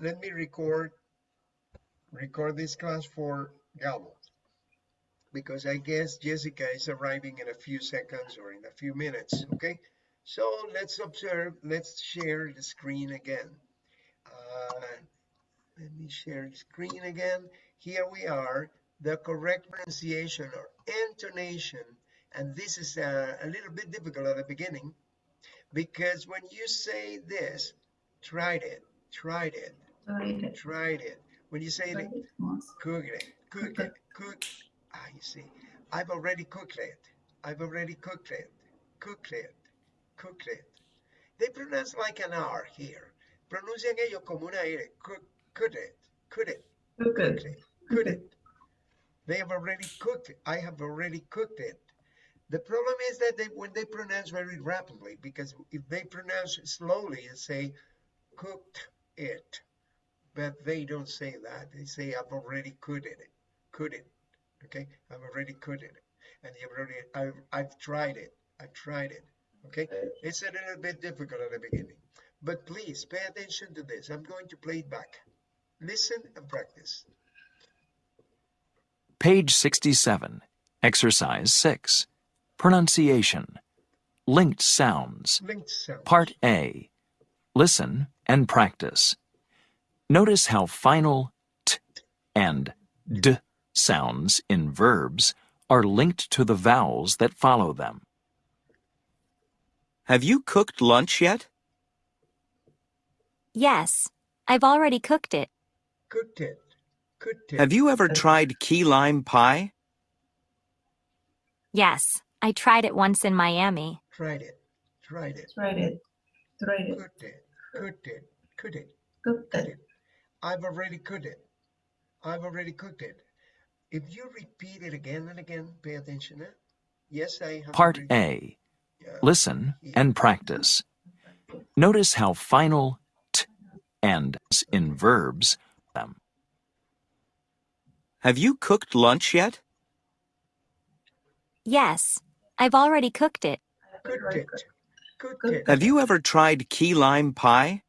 let me record record this class for Galvo because I guess Jessica is arriving in a few seconds or in a few minutes, okay? So let's observe, let's share the screen again. Uh, let me share the screen again. Here we are, the correct pronunciation or intonation. And this is a, a little bit difficult at the beginning because when you say this, tried it, tried it, Tried it. tried it. When you say it, cook it, cook it, cook. Ah, you see, I've already cooked it. I've already cooked it, cooked it, cooked it. They pronounce like an R here. Pronuncian ellos como una R. Cook, cooked it, cooked it, Cook cooked it. cooked it. They have already cooked it. I have already cooked it. The problem is that they when they pronounce very rapidly, because if they pronounce slowly and say cooked it, but they don't say that. They say I've already cooked it, cooked it. Okay, I've already cooked it, and you've already I've I've tried it. I've tried it. Okay, it's a little bit difficult at the beginning, but please pay attention to this. I'm going to play it back. Listen and practice. Page 67, Exercise 6. Pronunciation. Linked sounds. Linked sound. Part A. Listen and practice. Notice how final t and d sounds in verbs are linked to the vowels that follow them. Have you cooked lunch yet? Yes, I've already cooked it. Cooked it. Cooked it. Have you ever tried key lime pie? Yes, I tried it once in Miami. tried it? Tried it. Tried it. Tried it. Cooked it. Cooked it. Cooked it. Cooked Cooked it. It. I've already cooked it. I've already cooked it. If you repeat it again and again, pay attention. Eh? Yes, I have. Part A. Yeah. Listen and practice. Notice how final t and s in verbs them. Have you cooked lunch yet? Yes, I've already cooked it. Cooked it. Cooked Cooked it. Have you ever tried key lime pie?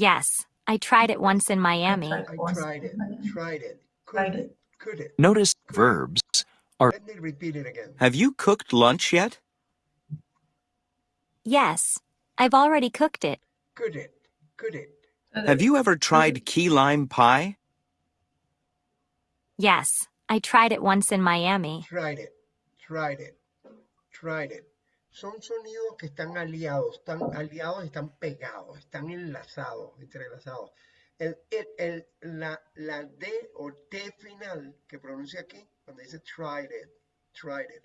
Yes, I tried it once in Miami. tried I tried it. Tried it. Tried Cooked it. it. Cooked it. Notice verbs are Let me repeat it again. Have you cooked lunch yet? Yes, I've already cooked it. Cooked it. Cooked it. Have you ever tried key lime pie? Yes, I tried it once in Miami. Tried it. Tried it. Tried it. Son sonidos que están aliados, están aliados, están pegados, están enlazados, entrelazados. El, el, el- la, la D o T final que pronuncia aquí, cuando dice tried it, tried it,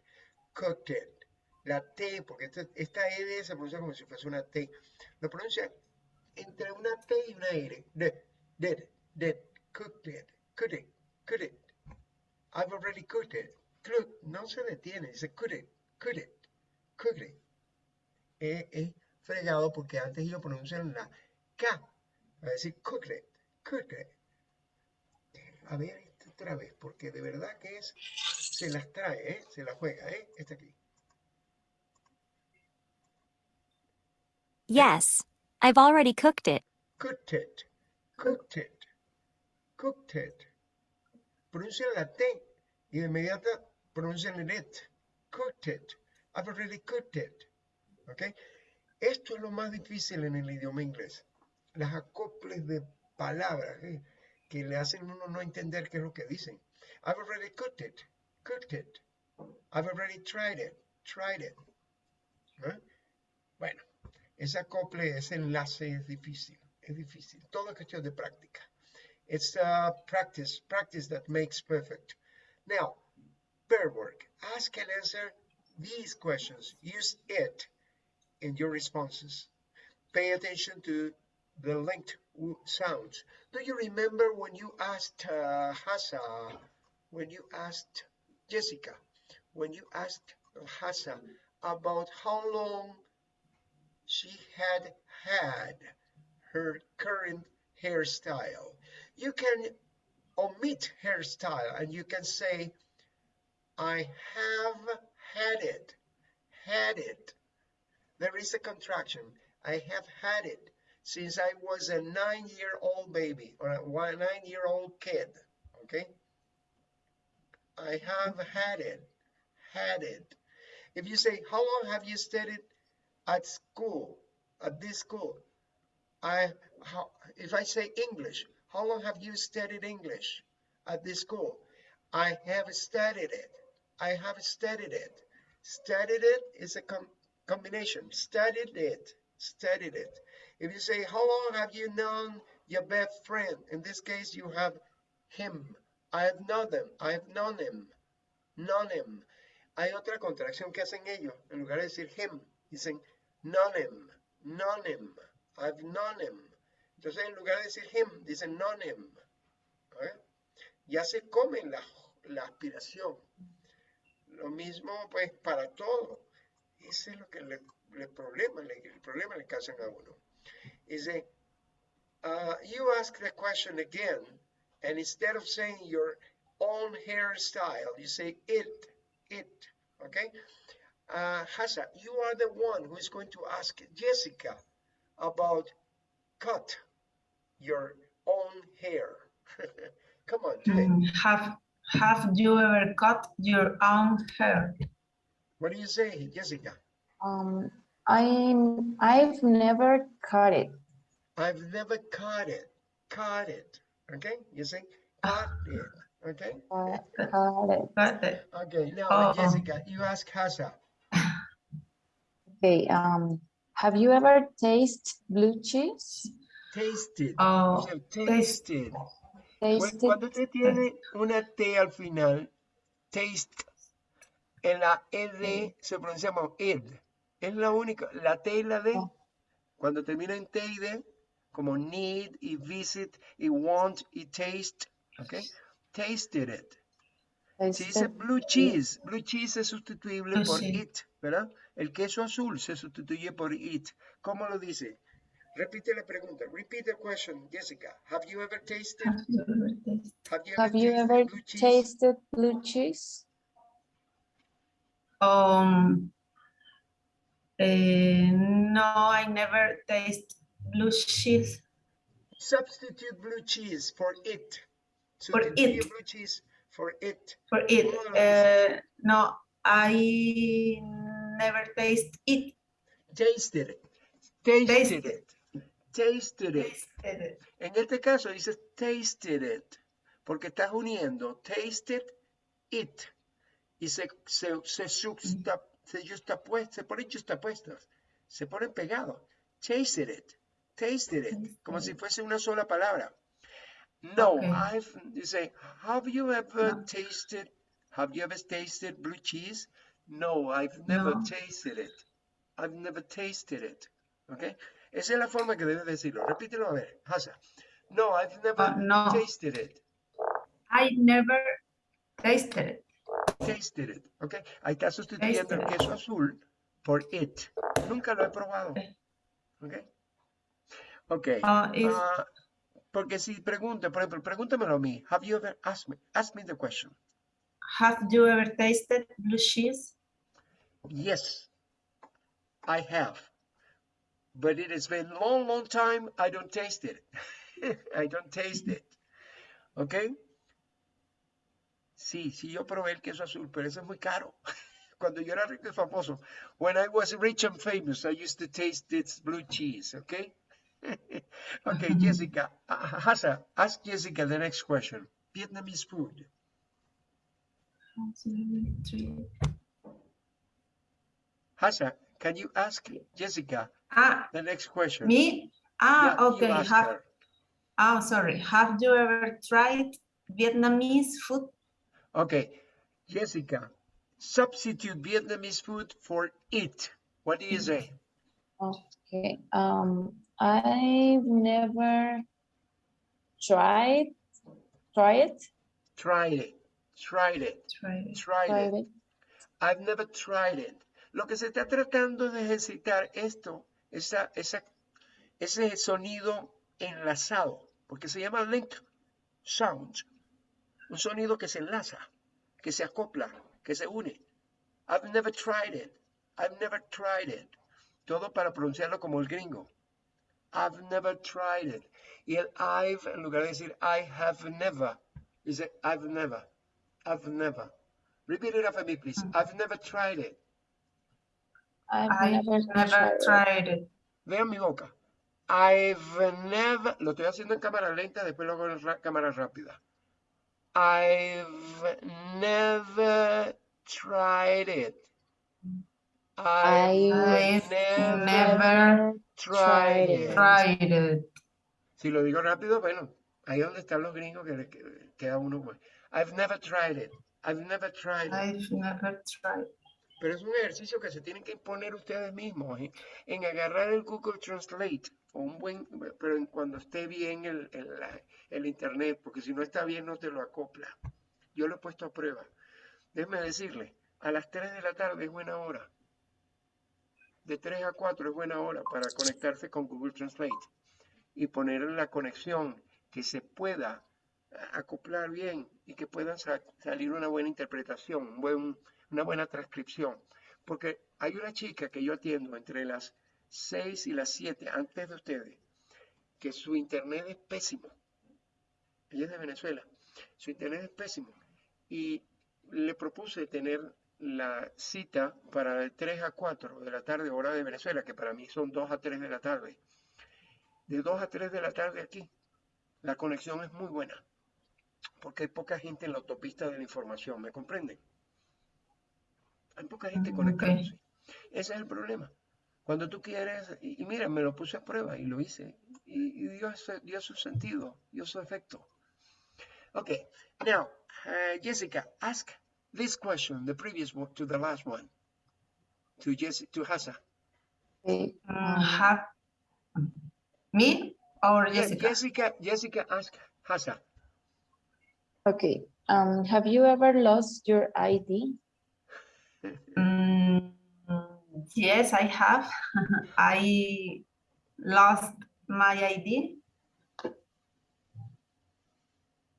cooked it. La T, porque esta, esta ED se pronuncia como si fuese una T. Lo pronuncia entre una T y una R. Did, did, did, cooked it, cooked it, cooked it. I've already cooked it. Cook, no se detiene, dice cooked it, cooked it, cooked it. Es, fregado porque antes ellos pronuncian la K. A decir cooked it. A ver, esta otra vez, porque de verdad que es, se las trae, ¿eh? se la juega, ¿eh? Esta aquí. Yes, I've already cooked it. Cooked it, cooked it, cooked it. Pronuncian la T y de inmediato pronuncian el it. Cooked it. I've already cooked it. Okay. Esto es lo más difícil en el idioma inglés. Las acoples de palabras ¿eh? que le hacen uno no entender qué es lo que dicen. I've already cooked it. Cooked it. I've already tried it. Tried it. ¿Eh? Bueno, ese acople, ese enlace es difícil. Es difícil. Todo es cuestión de práctica. It's uh, practice, practice that makes perfect. Now, verb work. Ask and answer these questions. Use it in your responses. Pay attention to the linked sounds. Do you remember when you asked uh, Hassa, when you asked Jessica, when you asked Hassa about how long she had had her current hairstyle? You can omit hairstyle and you can say, I have had it, had it. There is a contraction. I have had it. since I was a nine-year-old baby or a nine-year-old kid. Okay. I have had it, had it. If you say, how long have you studied at school, at this school? I, how, if I say English, how long have you studied English at this school? I have studied it. I have studied it. Studied it is a com combination. Studied it. Studied it. If you say, how long have you known your best friend? In this case, you have him. I have known them. I have known him. Known him. Hay otra contracción que hacen ellos. En lugar de decir him, dicen known him. Known him. I've known him. Entonces, en lugar de decir him, dicen known him. ¿Eh? Ya se comen la, la aspiración. Lo mismo, pues, para todo. Ese es lo que le, le problema, le, el problema le causan a uno. Dice, uh, you ask the question again, and instead of saying your own hairstyle, you say it, it, okay? Uh, Hasa, you are the one who is going to ask Jessica about cut your own hair. Come on, do it. Mm, Have Have you ever cut your own hair? What do you say, Jessica? Um, I I've never cut it. I've never caught it. Caught it. Okay? You say caught it. Okay? Uh, cut it. Got it. Okay, now Oh. Jessica, you ask Hasa. Okay. Um, have you ever tasted blue cheese? Tasted. Oh, You say tasted. Tasted. Cuando usted tiene una T al final, taste, en la ED se pronuncia como ed. Es la única, la T y la D. Oh. Cuando termina en T y D, como need y visit y want y taste, ¿ok? Tasted it. Si dice blue cheese, blue cheese es sustituible por it, ¿verdad? El queso azul se sustituye por it. ¿Cómo lo dice? Repite la pregunta. Repeat the question, Jessica. Have you ever tasted? Have you ever tasted? Have you Have tasted ever blue cheese? tasted blue cheese? Um, eh, no, I never taste blue cheese. Substitute blue cheese for it. For it. blue cheese for it. For it, ¿Cómo uh, no, I never taste it. Tasted it. Tasted Tasted. it. Tasted it. Tasted it. En este caso dices tasted it, porque estás uniendo tasted it y se, se, se, juxta- se se ponen justapuestos, se ponen pegados. Tasted it, tasted it, como si fuese una sola palabra. No, Okay. I've, you say, have you ever No. tasted, have you ever tasted blue cheese? No, I've never No. tasted it. I've never tasted it. Okay? Esa es la forma que debes decirlo. Repítelo a ver, Hasa. No, I've never Uh, no. tasted it. I never tasted it. Tasted it. Okay? Ahí está sustituyendo el Tasted queso azul por it. Nunca lo he probado. Okay. Okay? Okay. Uh, is, ah, porque si pregunta, por ejemplo, pregúntamelo a mí. Have you ever asked me? Ask me the question. have you ever tasted blue cheese? Yes, I have. But it has been long, long time I don't taste it. I don't taste it. ¿Ok? Sí, sí, yo probé el queso azul, pero eso es muy caro. Cuando yo era rico y famoso. When I was rich and famous, I used to taste this blue cheese, ¿ok? okay, Jessica. Hasa, ask Jessica the next question. Vietnamese food. Hasa, can you ask Jessica Ah, the next question? me? Ah, Yeah, okay. ask Have, her. oh, sorry. Have you ever tried Vietnamese food? Okay, Jessica, substitute Vietnamese food for it. What do you say? Okay. Um, I've never tried tried it. Tried it, tried it, Try it. tried Tried it. it. I've never tried it. Lo que se está tratando de ejercitar esto, esa, esa, ese sonido enlazado, porque se llama link sound, un sonido que se enlaza, que se acopla, que se une. I've never tried it. I've never tried it. Todo para pronunciarlo como el gringo. I've never tried it. Y el I've, en lugar de decir I have never, dice I've never. I've never. Repeat it after me, please. I've never tried it. I've never, never tried it. it. Vean mi boca. I've never, lo estoy haciendo en cámara lenta, después lo hago en ra- cámara rápida. I've never tried it. I've I've never never tried it. it. tried it. Si lo digo rápido, bueno, ahí donde están los gringos que le que- queda uno pues. I've never tried it. I've never tried it. I've never tried. Pero es un ejercicio que se tienen que imponer ustedes mismos ¿eh? en agarrar el Google Translate o un buen, pero cuando esté bien el, el, internet, porque si no está bien no te lo acopla. Yo lo he puesto a prueba. Déjeme decirle, a las 3 de la tarde es buena hora. De 3 a 4 es buena hora para conectarse con Google Translate y poner la conexión que se pueda acoplar bien y que pueda sa- salir una buena interpretación, un buen, una buena transcripción. Porque hay una chica que yo atiendo entre las 6 y las 7 antes de ustedes, que su internet es pésimo. Ella es de Venezuela. Su internet es pésimo. Y le propuse tener la cita para de 3 a 4 de la tarde, hora de Venezuela, que para mí son 2 a 3 de la tarde. De 2 a 3 de la tarde aquí, la conexión es muy buena, porque hay poca gente en la autopista de la información, ¿me comprenden? Hay poca gente Mm, ok. conectándose. Ese es el problema. Cuando tú quieres, y, y mira, me lo puse a prueba y lo hice, y, y dio, su sentido, dio su efecto. Okay, now, uh, Jessica, ask this question, the previous one to the last one, to Jessica, to um, have me or Yeah, Jessica? Jessica, Jessica, ask Hassa. okay. Um, have you ever lost your ID? Mm, yes, I have. I lost my ID.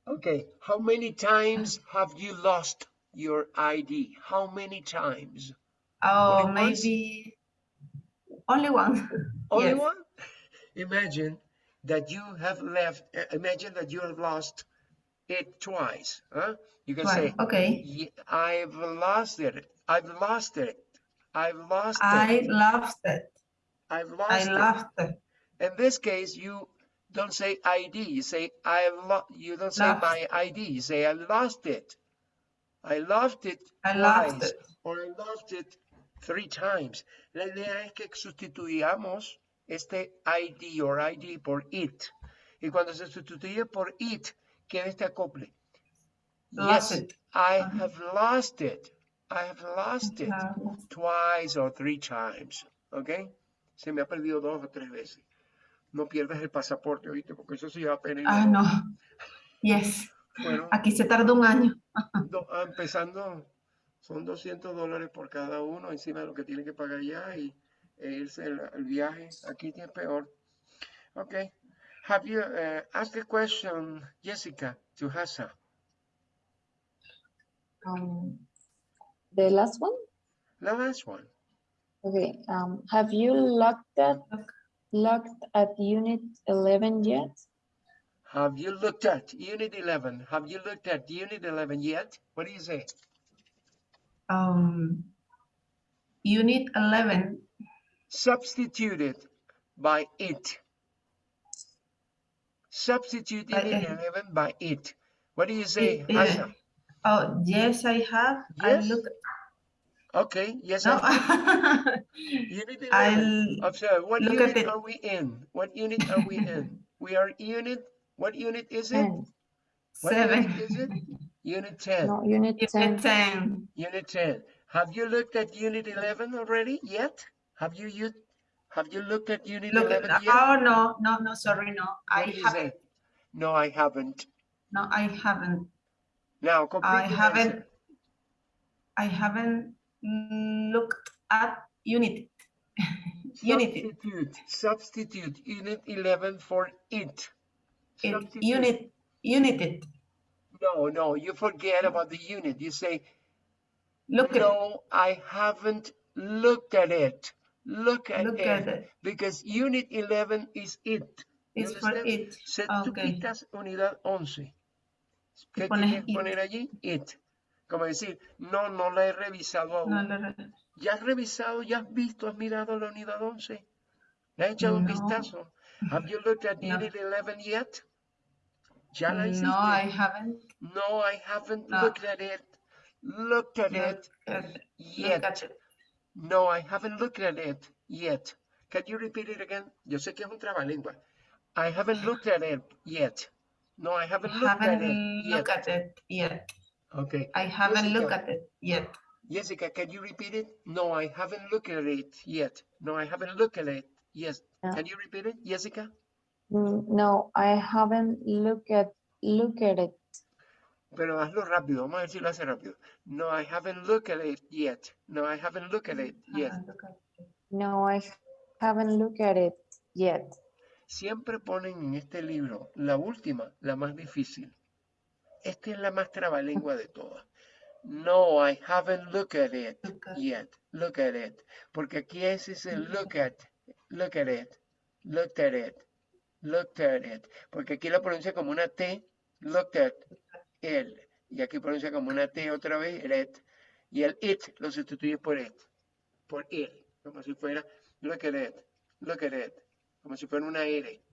Okay, how many times have you lost your ID? How many times? Oh, Only once? maybe only one. Only Yes. one? Imagine that you have left, imagine that you have lost it twice. Huh? You can One. say, Okay. I've lost it. I've lost it. I've lost it, I it. lost it. I've I lost it. lost it. In this case, you don't say ID. You say I've lost. You don't say Lost. my ID. You say I lost it. I lost it I lost twice, it. or I lost it three times. La idea es que sustituyamos este ID or ID por it. Y cuando se sustituye por it, queda este acople. Lost yes, it. I have lost it. I have lost it twice or three times. ¿Ok? Se me ha perdido dos o tres veces. No pierdas el pasaporte, ¿oíste? Porque eso sí va pena. Ah, no. Yes. Bueno, Aquí se tardó un año. do- ah, empezando, son 200 dólares por cada uno, encima de lo que tiene que pagar ya y e irse el, el viaje. Aquí es peor. Ok. Have you uh, asked a question, Jessica, to Hassa? Um, the last one? The last one. Okay, um, have you looked at, looked at unit 11 yet? Have you looked at Unit 11? Have you looked at Unit 11 yet? What do you say? Um, unit 11. Substituted by it. Substitute By Unit uh, it. Uh, 11 by it. What do you say, It- it- Hassa? Oh, yes, I have. I Yes, look. Okay, yes, No. I have. Unit 11. I'll Observe, what look unit it. are we in? What unit are we in? We are unit, what unit is it? What seven. unit is it? Unit 10. No, unit 10. Unit 10. Unit 10. Have you looked at Unit 11 already yet? Have you, you have you looked at Unit Look, 11 at- yet? oh, no, no, no, sorry, no. I What do you haven't. No, I haven't. No, I haven't. Now, complete I haven't. answer. I haven't looked at Unity. Unity. Substitute, substitute Unit 11 for it. It, Substitute. unit, united. No, no, you forget about the unit. You say, Look at no, I haven't looked at it. Look at Look it. at it. Because unit 11 is it. For understand? it. Se, Ah, tú quitas unidad 11. ¿Qué pones tienes que it. poner allí? It. Como decir, no, no la he revisado aún. No lo re- ¿Ya has revisado, ya has visto, has mirado la unidad 11? ¿Le has echado un No. vistazo? Have you looked at No. unit 11 yet? ¿Ya la hiciste? No, I haven't. No, I haven't No. looked at it. Looked at Look it at it. yet. Look at it. No, I haven't looked at it yet. Can you repeat it again? Yo sé que es un trabalengua. I haven't looked at it yet. No, I haven't looked at it Haven't yet. looked at it yet. Okay. I haven't looked at it yet. Jessica, can you repeat it? No, I haven't looked at it yet. No, I haven't looked at it. Yes. Yeah. Can you repeat it, Jessica? Mm, No, I haven't looked at, look at it. Pero hazlo rápido. Vamos a ver si lo hace rápido. No, I haven't looked at it yet. No, I haven't looked at it yet. At it. No, I haven't looked at it yet. Siempre ponen en este libro la última, la más difícil. Esta es la más trabalengua de todas. No, I haven't looked at it yet. Look at it. Porque aquí ese es el look at. Look at it. Looked at it. Looked at it. Porque aquí lo pronuncia como una T. Looked at el. Y aquí pronuncia como una T otra vez. It. Y el it lo sustituye por it. Por it. Como si fuera look at it. Look at it. Como si fuera una R.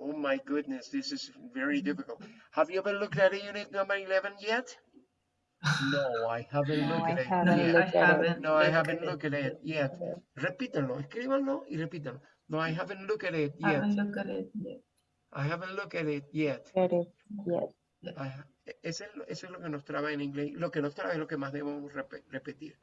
Oh my goodness, this is very difficult. Have you ever looked at unit number 11 yet? No, I haven't No, looked I at it haven't yet. I haven't. No, I haven't looked at it yet. Repítanlo, escríbanlo y repítanlo. No, I haven't looked at it yet. Haven't looked at it yet. I haven't looked at it yet. At it yet. I ha- Eso es, lo- eso es lo que nos traba en inglés. Lo que nos traba es lo que más debemos repe- repetir.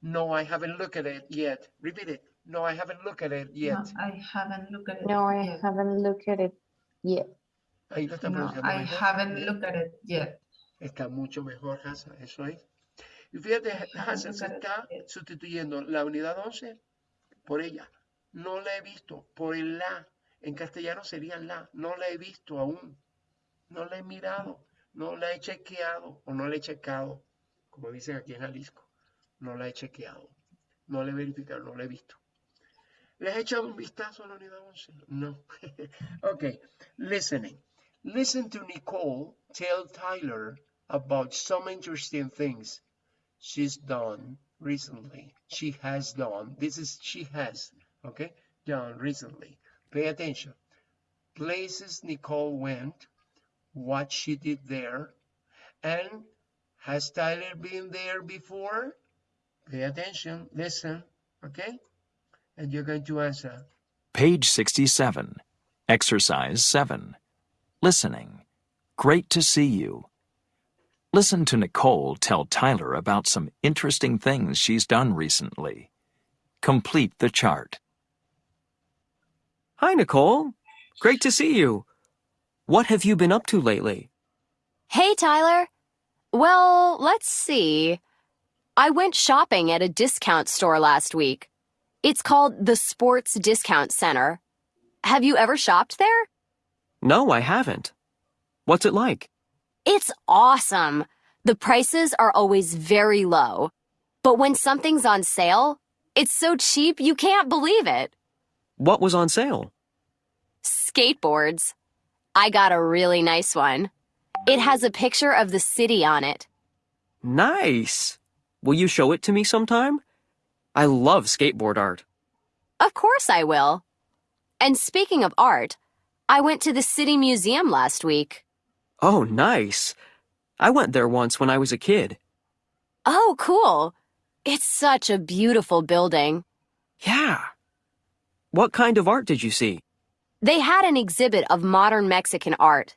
No, I haven't looked at it yet. Repeat it. No, I haven't looked at it yet. No, I haven't looked at it No, I yet. haven't looked at it yet. Ahí lo está No, pronunciando I mejor. haven't looked at it yet. Está mucho mejor, Hassa, eso es. Y fíjate, Hassa se está sustituyendo la unidad 11 por ella. No la he visto, por el la. En castellano sería la. No la he visto aún. No la he mirado. No la he chequeado o no la he checado, como dicen aquí en Jalisco. No la he chequeado. No la he verificado, no la he visto. ¿Le has echado un vistazo a la unidad 11? No. okay, listening. Listen to Nicole tell Tyler about some interesting things she's done recently. She has done. This is she has, okay? Done recently. Pay attention. Places Nicole went, what she did there, and has Tyler been there before? Pay attention, listen, okay? And you're going to answer. Page 67. Exercise 7. Listening. Great to see you. Listen to Nicole tell Tyler about some interesting things she's done recently. Complete the chart. Hi, Nicole. Great to see you. What have you been up to lately? Hey, Tyler. Well, let's see. I went shopping at a discount store last week. It's called the Sports Discount Center. Have you ever shopped there? No, I haven't. What's it like? It's awesome. The prices are always very low. But when something's on sale, it's so cheap you can't believe it. What was on sale? Skateboards. I got a really nice one. It has a picture of the city on it. Nice. Will you show it to me sometime? I love skateboard art. Of course I will. And speaking of art, I went to the City Museum last week. Oh, nice. I went there once when I was a kid. Oh, cool. It's such a beautiful building. Yeah. What kind of art did you see? They had an exhibit of modern Mexican art.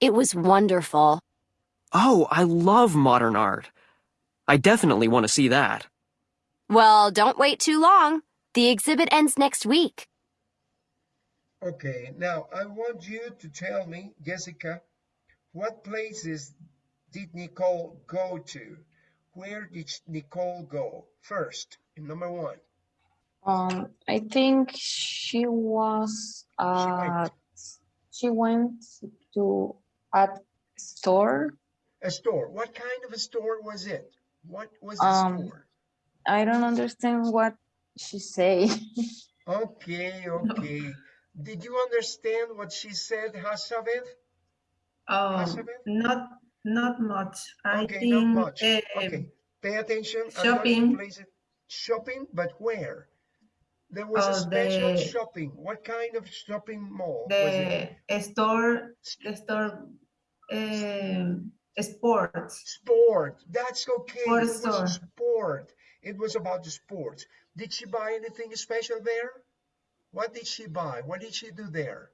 It was wonderful. Oh, I love modern art. I definitely want to see that. Well, don't wait too long. The exhibit ends next week. Okay, now I want you to tell me, Jessica, what places did Nicole go to? Where did Nicole go first? Number one. Um, I think she was, uh, she went to a store. A store. What kind of a store was it? What was the Um, store? I don't understand what she say? Okay, okay. Did you understand what she said, Hasabeth? Oh, Elizabeth? not not much. I Okay, think not much. eh, Okay, pay attention. I'm going to shopping. Shopping, but where? There was a Oh, special the- shopping. What kind of shopping mall was it? the store the store um, sports. Sport. That's okay. Sport it was store. sport. It was about the sports. Did she buy anything special there? What did she buy? What did she do there?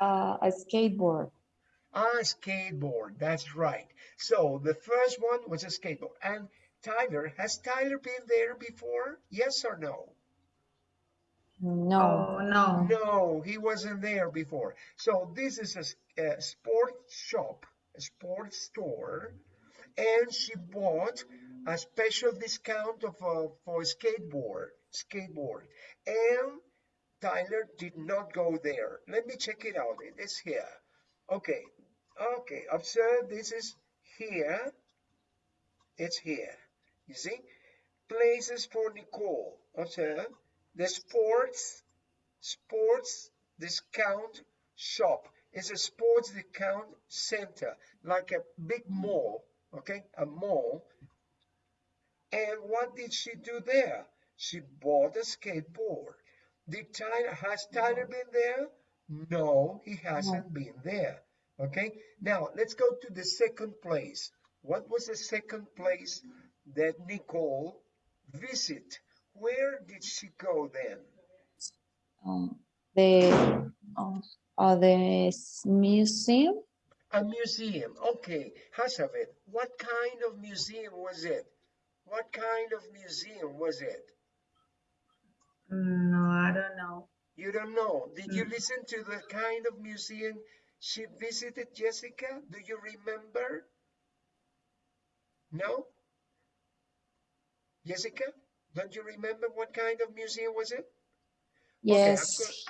Uh, a skateboard. A skateboard. That's right. So the first one was a skateboard. And Tyler, has Tyler been there before? Yes or no? No. Oh no. No, he wasn't there before. So this is a sports shop, a sports store, and she bought a special discount of uh, for skateboard, skateboard. And Tyler did not go there. Let me check it out. It is here. Okay, okay. Observe. This is here. It's here. You see, places for Nicole. Observe the sports sports discount shop. is a sports discount center, like a big mall, okay? A mall. And what did she do there? She bought a skateboard. Did Tyler, has Tyler been there? No, he hasn't been there. Okay, now let's go to the second place. What was the second place that Nicole visit? Where did she go then? Um, the uh, uh, the museum. A museum. Okay, Hasabeth, what kind of museum was it? What kind of museum was it? No, I don't know. You don't know. Did you Mm. listen to the kind of museum she visited, Jessica? Do you remember? No? Jessica, don't you remember what kind of museum was it? Yes,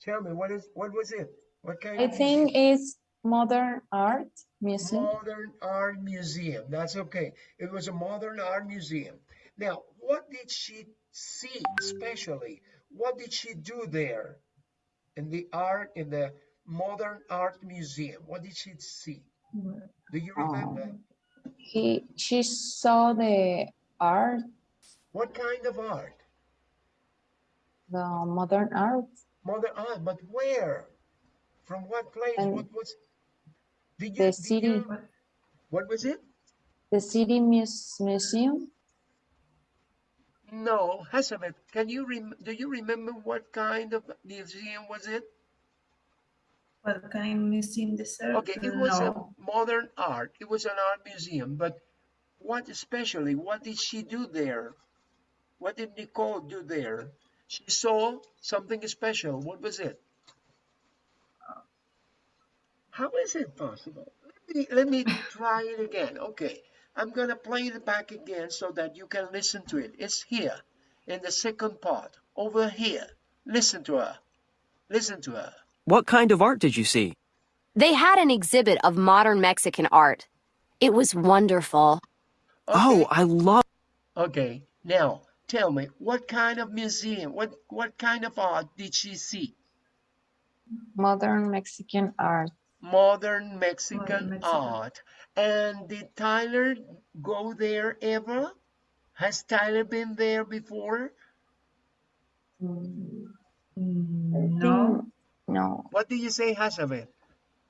Tell me, what is what was it? What kind I of think museum? it's modern art museum. Modern Art Museum. That's okay. It was a modern art museum. Now, what did she see especially? What did she do there in the art, in the modern art museum? What did she see? Do you remember? Um, he she saw the art, What kind of art? the modern art. Modern art, but where? From what place? And what was? Did you? the did city. you- what was it? The city mus museum. No, Hasabeth, can you rem do you remember what kind of museum was it? What kind of museum dessert? Okay, it was no. a modern art. It was an art museum, but what especially, what did she do there? What did Nicole do there? She saw something special. What was it? Uh, how is it possible? Let me, let me try it again. Okay, I'm gonna play it back again so that you can listen to it. It's here in the second part, over here. Listen to her. Listen to her. What kind of art did you see? They had an exhibit of modern Mexican art. It was wonderful. Oh, I love. Okay, now tell me, what kind of museum, what what kind of art did she see? Modern Mexican art. Modern Mexican Mexican. art. And did Tyler go there ever? Has Tyler been there before? Mm, No. no. What do you say, Hasabeth?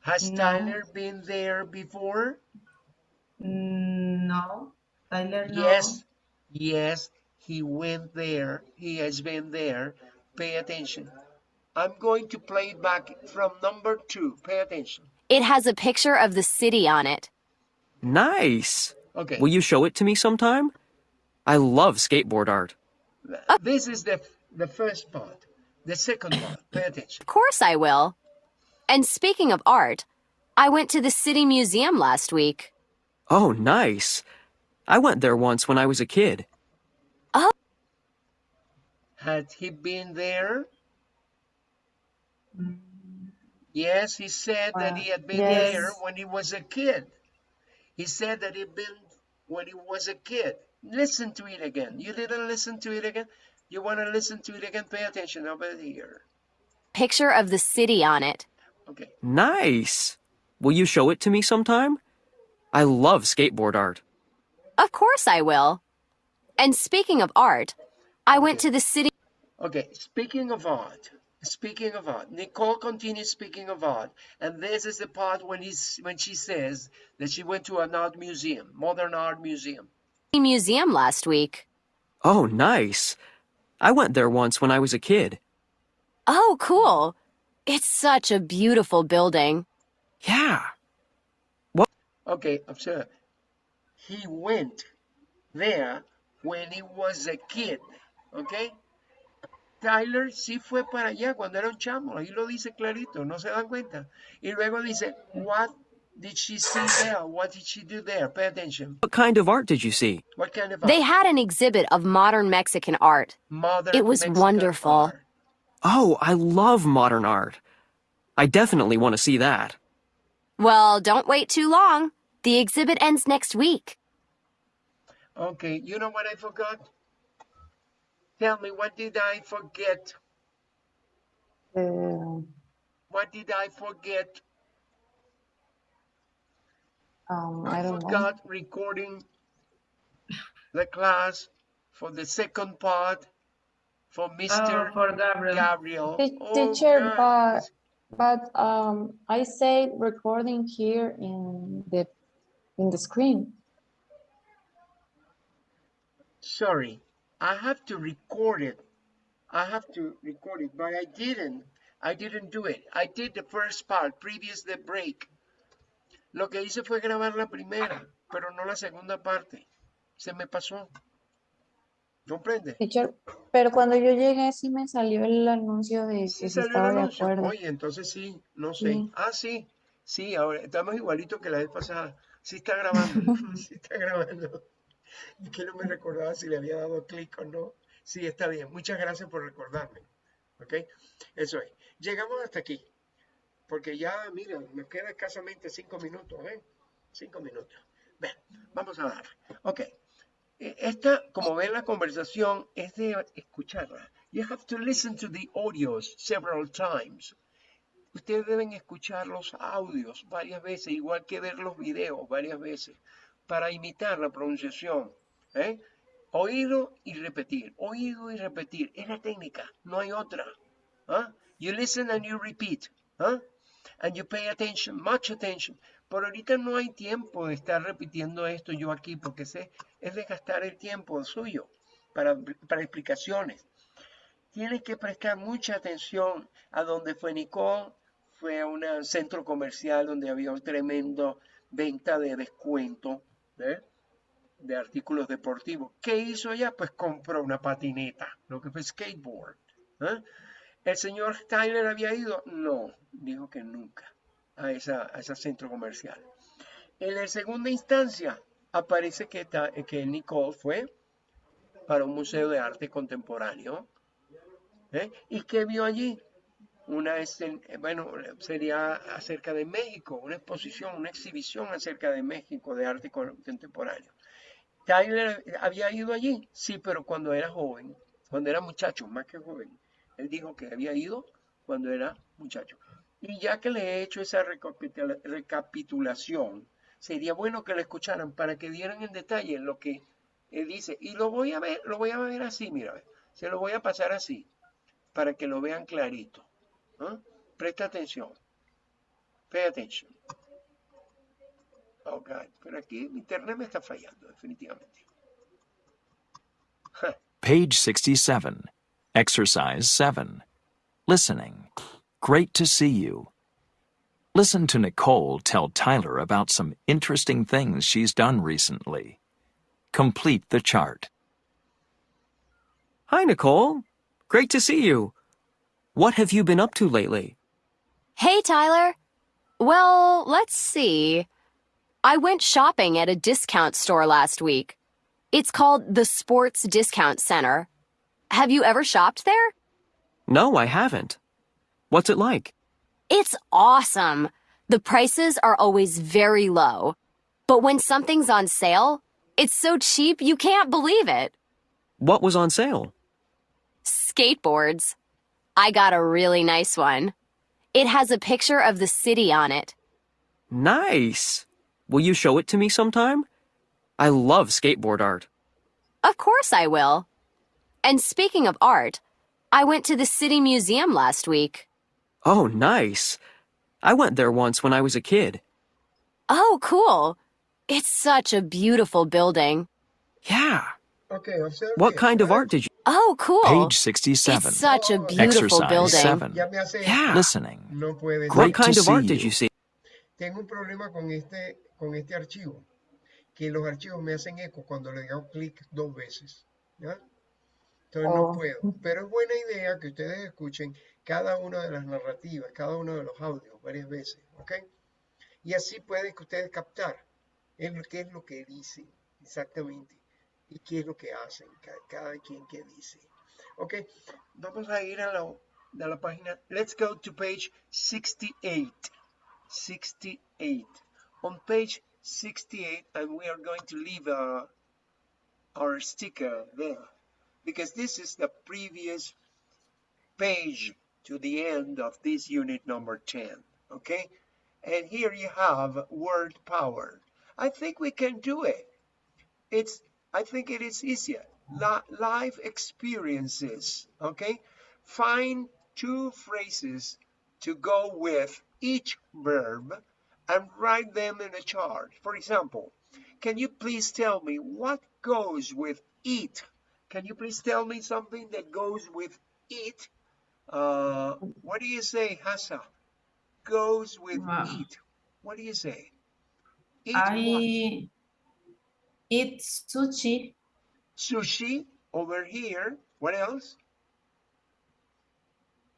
Has No. Tyler been there before? No. Tyler, no. Yes, yes, he went there. He has been there. Pay attention. I'm going to play it back from number two. Pay attention. It has a picture of the city on it. Nice. Okay. Will you show it to me sometime? I love skateboard art. Uh, this is the the first part. The second part. Pay attention. Of course I will. And speaking of art, I went to the city museum last week. Oh, nice. I went there once when I was a kid. Had he been there? Mm, Yes, he said that Uh, he had been yes. there when he was a kid. He said that he'd been when he was a kid. Listen to it again. You didn't listen to it again? You want to listen to it again? Pay attention over here. Picture of the city on it. Okay. Nice. Will you show it to me sometime? I love skateboard art. Of course I will. And speaking of art, I went to the city Okay, speaking of art, speaking of art, Nicole continues speaking of art, and this is the part when he's when she says that she went to an art museum, modern art museum. museum last week. Oh, nice. I went there once when I was a kid. Oh, cool. It's such a beautiful building. Yeah. What? Okay, observe. He went there when he was a kid, okay? Tyler sí fue para allá cuando era un chamo, ahí lo dice clarito, no se dan cuenta. Y luego dice, what did she see there? What did she do there? Pay attention. What kind of art did you see? What kind of They had an exhibit of modern Mexican art. Modern it was Mexican wonderful. art. Oh, I love modern art. I definitely want to see that. Well, don't wait too long. The exhibit ends next week. Okay, you know what I forgot? Tell me, what did I forget? Uh, What did I forget? um, I don't know. forgot recording the class for the second part for Mr. Oh, for Gabriel. Gabriel. Te- Oh, Teacher, but, but, um, I say recording here in the, in the screen. Sorry, I have to record it. I have to record it, but I didn't. I didn't do it. I did the first part, previous the break. Lo que hice fue grabar la primera, pero no la segunda parte. Se me pasó. ¿Comprende? Teacher, pero cuando yo llegué sí me salió el anuncio de que Sí el estaba de acuerdo. Oye, entonces sí, no sé. Sí. Ah, sí, sí, ahora estamos igualito que la vez pasada. Sí está grabando, sí está grabando. Que no me recordaba si le había dado clic o no. Sí, está bien. Muchas gracias por recordarme. ¿Ok? Eso es. Llegamos hasta aquí. Porque ya, mira, me queda escasamente cinco minutos, ¿eh? Cinco minutos. Ven, vamos a dar. Ok. Eh, Esta, como ven, la conversación es de escucharla. You have to listen to the audios several times. Ustedes deben escuchar los audios varias veces, igual que ver los videos varias veces, para imitar la pronunciación. ¿eh? Oído y repetir, oído y repetir. Es la técnica, no hay otra. ¿ah? You listen and you repeat. ¿ah? And you pay attention, much attention. Por ahorita no hay tiempo de estar repitiendo esto yo aquí, porque sé, es de gastar el tiempo suyo para, para explicaciones. Tienes que prestar mucha atención a donde fue Nicole. Fue a un centro comercial donde había un tremendo venta de descuento de artículos deportivos. ¿Qué hizo ella? Pues compró una patineta, lo que fue skateboard. ¿eh? ¿El señor Tyler había ido? No, dijo que nunca a, ese centro comercial. En la segunda instancia aparece que, que Nicole fue para un museo de arte contemporáneo. ¿eh? ¿Y qué vio allí? Una, eh, bueno, sería acerca de México, una exposición, una exhibición acerca de México de arte contemporáneo. Tyler había ido allí, sí, pero cuando era joven, cuando era muchacho, más que joven. Él dijo que había ido cuando era muchacho. Y ya que le he hecho esa recapitula- recapitulación, sería bueno que lo escucharan para que dieran en detalle lo que él dice. Y lo voy a ver, lo voy a ver así, mira, se lo voy a pasar así, para que lo vean clarito. Presta atención. Pay attention. Oh, God. Pero aquí mi internet me está fallando, definitivamente. Page 67. Exercise 7. Listening. Great to see you. Listen to Nicole tell Tyler about some interesting things she's done recently. Complete the chart. Hi, Nicole. Great to see you. What have you been up to lately? Hey, Tyler. Well, let's see. I went shopping at a discount store last week. It's called the Sports Discount Center. Have you ever shopped there? No, I haven't. What's it like? It's awesome. The prices are always very low. But when something's on sale, it's so cheap you can't believe it. What was on sale? Skateboards. I got a really nice one. It has a picture of the city on it. Nice. Will you show it to me sometime? I love skateboard art. Of course I will. And speaking of art, I went to the City Museum last week. Oh, nice. I went there once when I was a kid. Oh, cool. It's such a beautiful building. Yeah. Okay, observe What kind of art did you? Oh, cool. Page 67. It's such a beautiful Exercise building. 7. Ya me hace Yeah. Listening. No puede Great ser. What kind of art did you. see? Tengo un problema con este, con este archivo, que los archivos me hacen eco cuando le hago clic dos veces. ¿ya? Entonces no Oh. puedo. Pero es buena idea que ustedes escuchen cada una de las narrativas, cada uno de los audios varias veces. ¿ok? Y así pueden que ustedes captar en lo- qué es lo que dicen exactamente y qué es lo que hacen ca- cada, quien que dice. ¿Ok? Vamos a ir a la, a la página. Let's go to page 68. 68. On page 68, and we are going to leave uh, our sticker there because this is the previous page to the end of this unit number 10. Okay? And here you have word power. I think we can do it. It's, I think it is easier. Life experiences. Okay? Find two phrases to go with each verb and write them in a chart. For example, can you please tell me what goes with eat? Can you please tell me something that goes with eat? Uh, what do you say, Hassa? Goes with Wow. eat. What do you say? Eat what? Eat sushi. Sushi over here. What else?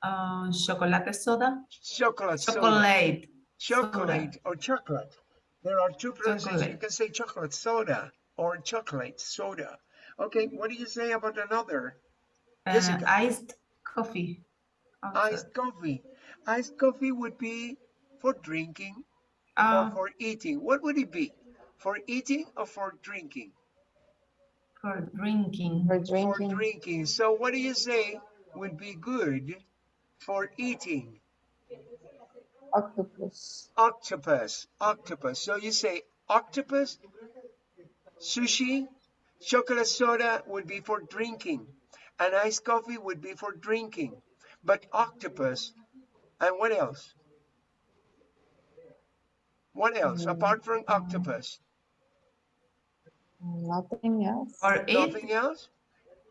Uh, chocolate soda. Chocolate. soda. Chocolate. chocolate or chocolate. There are two pronunciations. You can say chocolate soda or chocolate soda. Okay, what do you say about another? Uh, Jessica. iced coffee. Also. Iced coffee. Iced coffee would be for drinking or Uh, for eating. What would it be? For eating or for drinking? for drinking. For For drinking. drinking. So what do you say would be good for eating? Octopus. octopus, octopus. So you say octopus, sushi, chocolate soda would be for drinking, and iced coffee would be for drinking. But octopus, and what else? What else mm. apart from octopus? Nothing else. Or eat. Nothing else?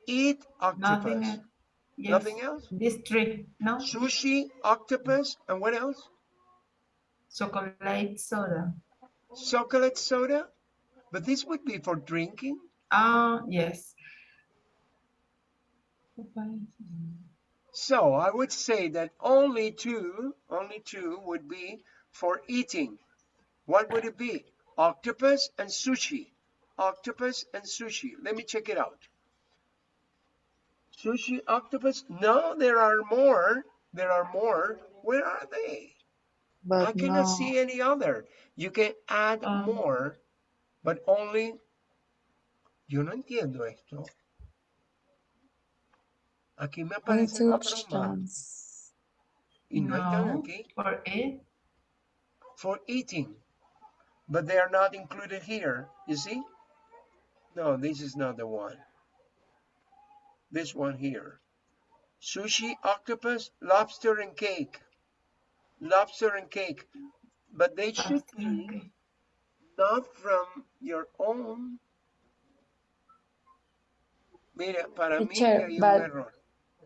Eat Nothing octopus. else. Yes. Nothing else? This three. No. Sushi, octopus, and what else? Chocolate soda. Chocolate soda? But this would be for drinking. Ah, yes. So I would say that only two, only two would be for eating. What would it be? Octopus and sushi. Octopus and sushi. Let me check it out. Sushi, octopus. No, there are more. There are more. Where are they? But I cannot no. see any other. You can add Um. more, but only. Yo no entiendo esto. Aquí me Only aparecen two otros más. Y no están aquí. For eat. for eating, but they are not included here. You see? No, this is not the one. This one here. Sushi, octopus, lobster, and cake. Lobster and cake. But they should be not from your own. Mira, para mí hay un.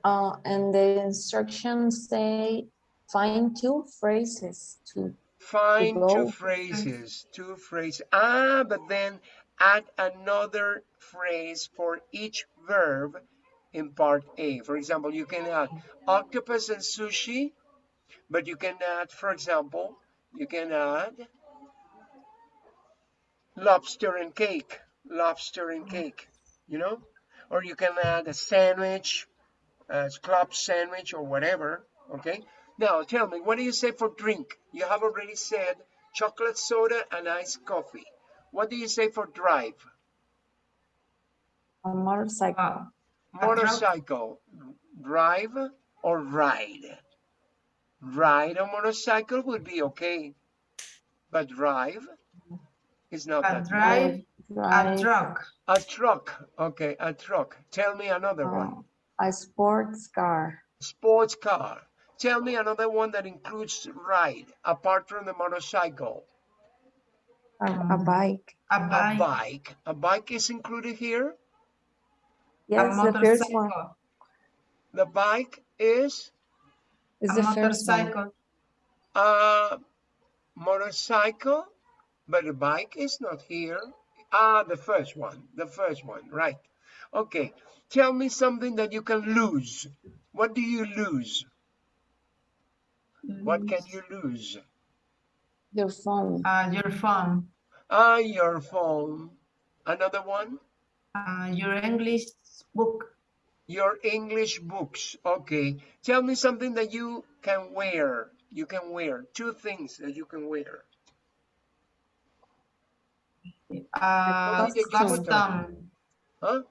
Uh, and the instructions say find two phrases to Find two phrases, two phrases. Ah, but then add another phrase for each verb in part A. For example, you can add octopus and sushi, but you can add, for example, you can add lobster and cake, lobster and cake, you know? Or you can add a sandwich, a club sandwich or whatever, okay? Now, tell me, what do you say for drink? You have already said chocolate soda and iced coffee. What do you say for drive? a motorcycle. Uh, Motorcycle. drive or ride? Ride a motorcycle would be okay, but drive is not A that. drive, a truck, A truck, okay, a truck. Tell me another one. uh, a sports car. Sports car. Tell me another one that includes ride, apart from the motorcycle. A, a Um, bike. a A bike, bike. A bike is included here. Yes, the first one. The bike is It's a the motorcycle, a motorcycle, but the bike is not here. Ah, the first one, the first one, right. Okay, tell me something that you can lose. What do you lose? What can you lose? Your phone. uh, your phone, Ah, your phone. Another one? uh, your English book, Your English books. Okay, tell me something that you can wear. You can wear two things that you can wear. uh, Costume. custom, Huh?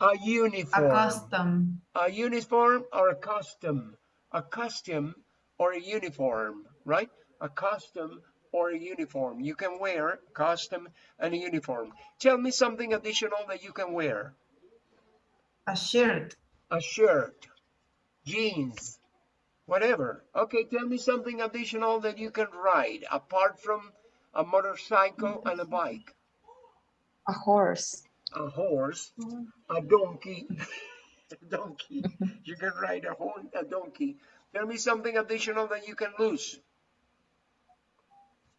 A uniform. a uniform. custom, a uniform or a costume, a costume or a uniform, right? A costume or a uniform. You can wear costume and a uniform. Tell me something additional that you can wear. a shirt, A shirt, jeans, whatever. Okay, tell me something additional that you can ride apart from a motorcycle and a bike. A horse. A horse, mm-hmm. a donkey, a donkey. You can ride a horse, a donkey. Tell me something additional that you can lose.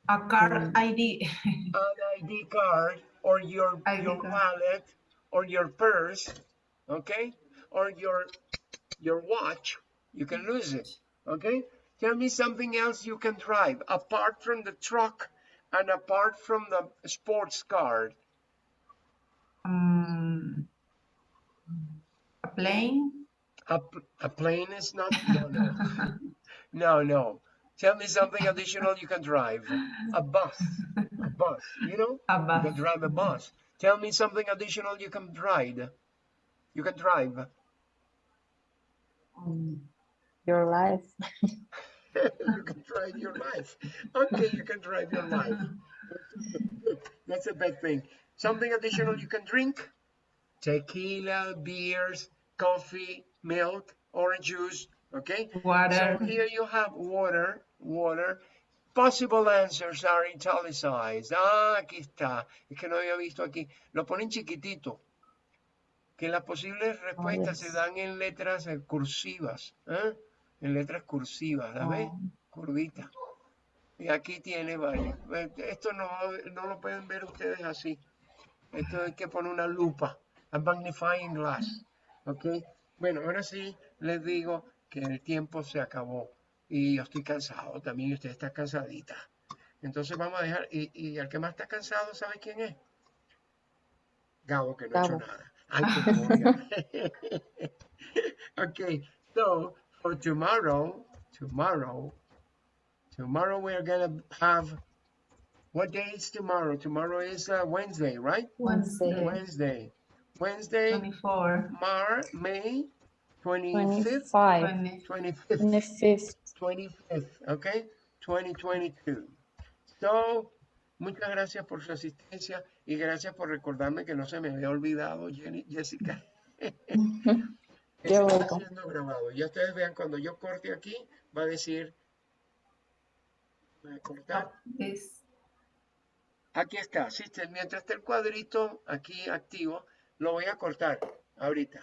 A car ID, An ID card or your ID your card. wallet or your purse, okay? Or your your watch. You can lose it, okay? Tell me something else you can drive apart from the truck and apart from the sports car. um, a plane, A, a plane is not, no, no. No, no. Tell me something additional you can drive. A bus. A bus. You know? a You bus, can drive a bus. Tell me something additional you can drive. You can drive. Um, your life. you can drive your life. Okay, you can drive your life. That's a bad thing. Something additional you can drink? Tequila, beers, coffee, milk, orange juice. Okay? water, So here you have water, water. Possible answers are italicized. Ah, aquí está. Es que no había visto aquí. Lo ponen chiquitito. Que las posibles respuestas se yes. dan en letras eh, cursivas. ¿eh? En letras cursivas, ¿la ves? Oh. Curvita. Y aquí tiene varios. Eh, Esto no, no lo pueden ver ustedes así. Esto hay que poner una lupa. A magnifying glass. ¿Ok? Bueno, ahora sí les digo que el tiempo se acabó. Y yo estoy cansado también. Y usted está cansadita. Entonces vamos a dejar. Y, y el que más está cansado, ¿sabe quién es? Gabo, que no ha hecho nada. Ay, okay, so for tomorrow, tomorrow, tomorrow we're gonna have. What day is tomorrow? Tomorrow is uh, Wednesday, right? Wednesday. Wednesday. Wednesday, 24, Mar, May 25th, 25. 25th, 25th. 25th, okay? 2022. So, muchas gracias por su asistencia y gracias por recordarme que no se me había olvidado, Jenny, Jessica. Está siendo grabado. Ya ustedes vean, cuando yo corte aquí, va a decir, voy a cortar. this, Aquí está, sí, mientras esté el cuadrito aquí activo, lo voy a cortar ahorita.